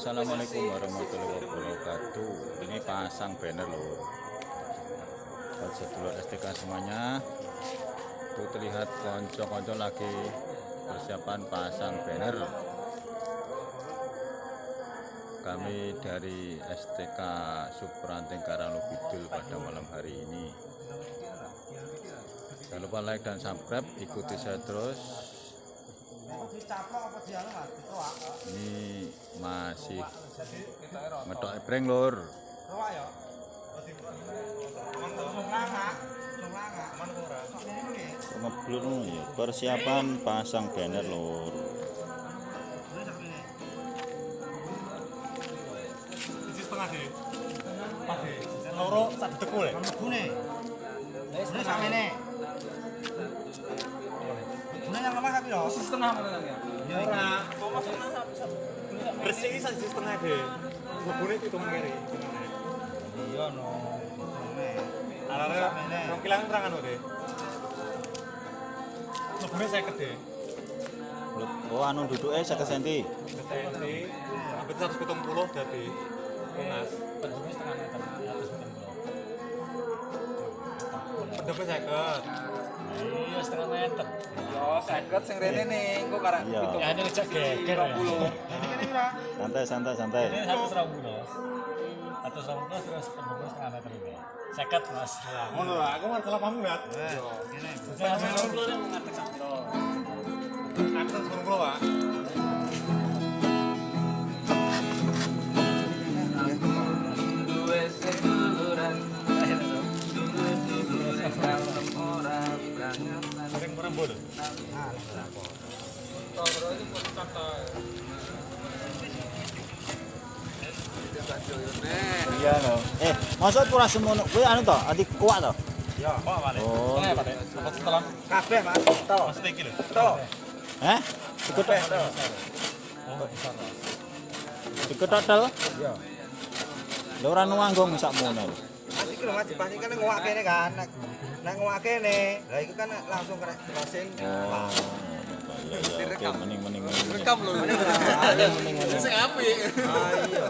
Assalamualaikum warahmatullahi wabarakatuh. Ini pasang banner loh. Buat sedulur STK semuanya. Tuh terlihat konco-konco lagi persiapan pasang banner. Kami dari STK Supranteng Karanglo pada malam hari ini. Jangan lupa like dan subscribe ikuti saya terus. Ini masih ngedok ebreng lur ngeblur ya persiapan pasang banner lur loro sak samene. Gune yang lemah tapi lho. Setengah mana ya? Ya. Bersih iki sak setengah deh. Bubune hitungan kiri. Iya no. Arare rong kilang terangan deh. Bubune 50 deh. oh anu duduknya 50 cm Ketenti hampir 170 dadi lunas. Pendepnya seket. Iya setengah meter. Yo, seket sing rene Iya. Ya, ini ngejak geger ya. Santai santai santai Ini. Satu serabut terus penduduk setengah meter ini. Seket mas. Ngono lah, aku paham. Saya serabut dulu yang mengatek satu. Aku 170, Pak. Merembul. iya no eh masa kurang semono kowe anu to ati kuat to Ya, kok balik. oh Setengah Pak. Apa setelah? Kabeh Mas. To. Maksudnya iki lho. To. eh diketok diketok tel Iya. lha ora nuanggung Mas iki lho Mas ngowak kene kan. Nek nang ngowak kene, lah iku kan langsung kena iya iya oke mending mending mending rekam lho. Mending mending mending sing apik. Ah iya.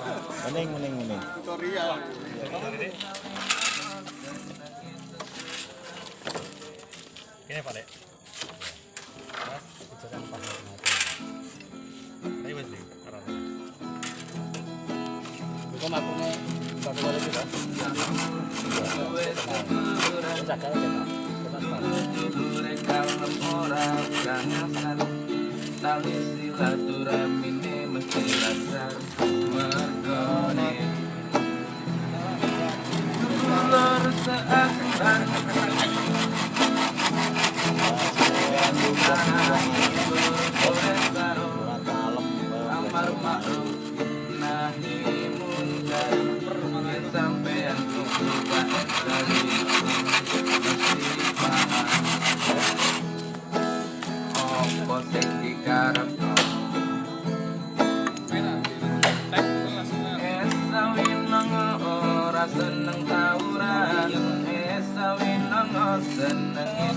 mending mending mending tutorial. Ini Pak Dek. Tali seakan kurang ora seneng tawuran esawin ono seneng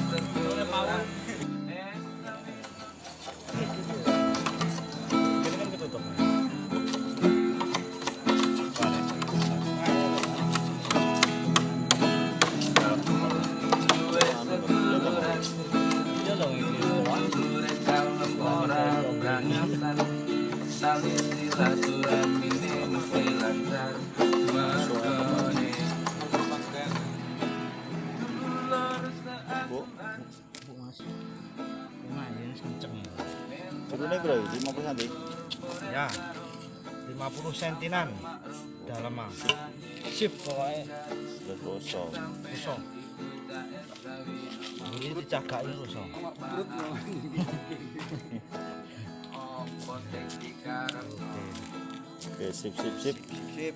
turunnya bro 50 cm Ya. 50 sentinan dalam. Sip pokoknya. sudah kosong. Ini dicagaki ruso. Apa sing dikarepno oke sip sip sip Sip.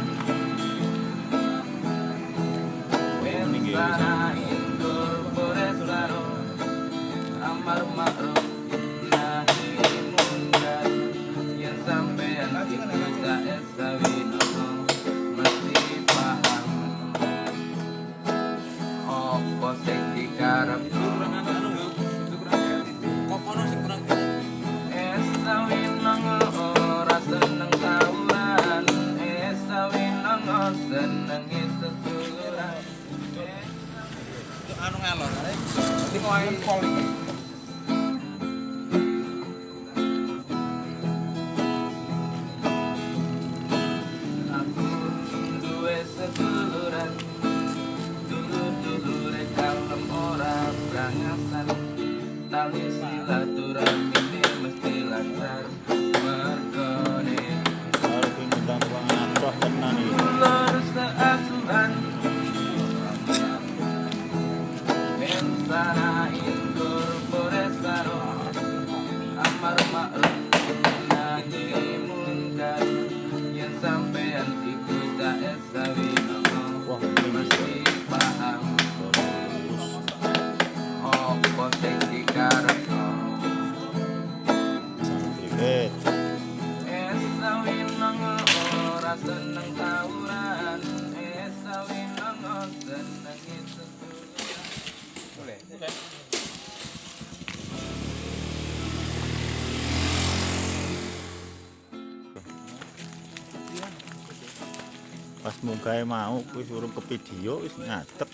Pas munggahe mau kuwi ke video wis ngadeg.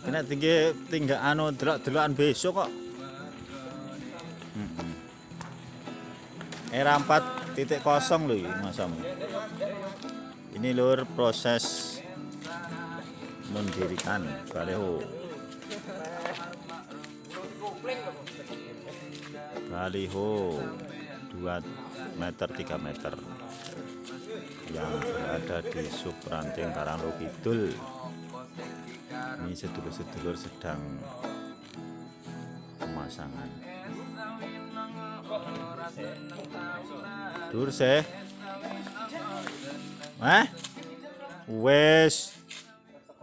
Kena tinggi tinggal anu delok-delokan besok kok. Mm-mm. Era 4 titik kosong loh ini masamu. Ini lur proses mendirikan baleho. Baliho 2 meter 3 meter. Yang berada di sub ranting Karanglo Kidul. Ini sedulur-sedulur sedang pemasangan. Dur seh. Eh? Wes.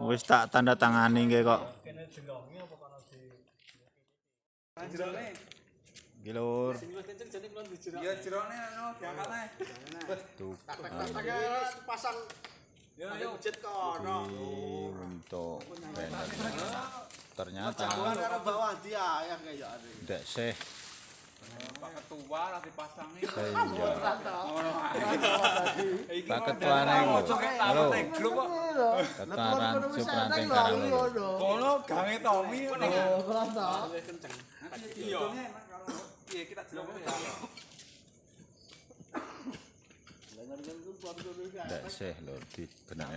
Wes tak tanda tangani kok Iki lur. Ya jerone anu diangkat ae. Tuh. pasang Yo yo jet kono. Untuk banner. Ternyata karo bawah dia ya kayak ada. Dek Seh Pak ketua lah dipasangi. Senja. Pak Ketua neng. Halo. Ketua Rancu Ranting Karang. Kono gange Tommy ngono. Iya. Iya kita jelok ya. Dek Seh lho di benak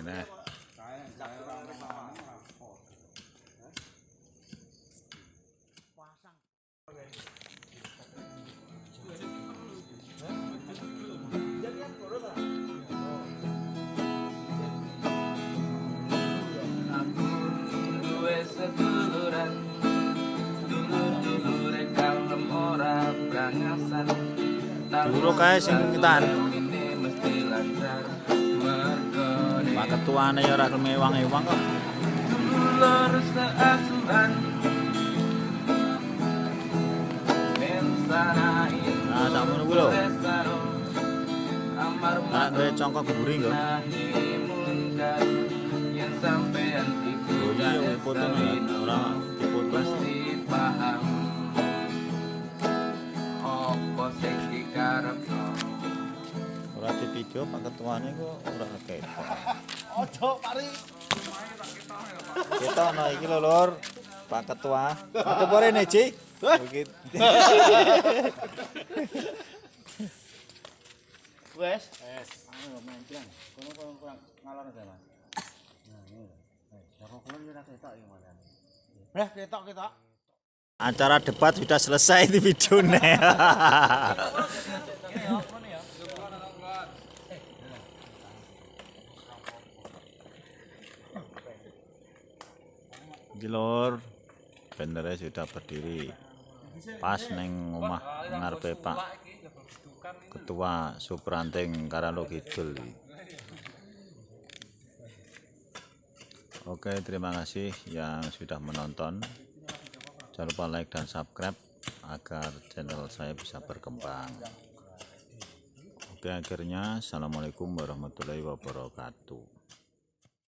Dulu kae sing ngitan. Pak Ketuane ya ora gelem ewang-ewang kok. Dulur seasuhan Mensana Nah, sakmono kuwi lho. Anak gawe congkok guri munkar Yang sampean iku iya foto ora dipoto. Mesti paham Ora di video Pak Ketuane kok ora ketok. Ojo pari. Kita ono iki lho Lur. Pak Ketua. Foto pore ne. Begitu. Wes. Wes. Anu menclang. Kono kono kurang ngalor aja, Mas. Nah, ini. Eh, jago kulon ora ketok iki malah. Eh, ketok ketok. acara debat sudah selesai di video nih. Lor bendera sudah berdiri pas neng rumah ngarpe Pak Ketua Supranting karalo Kidul. Oke, terima kasih yang sudah menonton. Jangan lupa like dan subscribe agar channel saya bisa berkembang. Oke, akhirnya Assalamualaikum warahmatullahi wabarakatuh.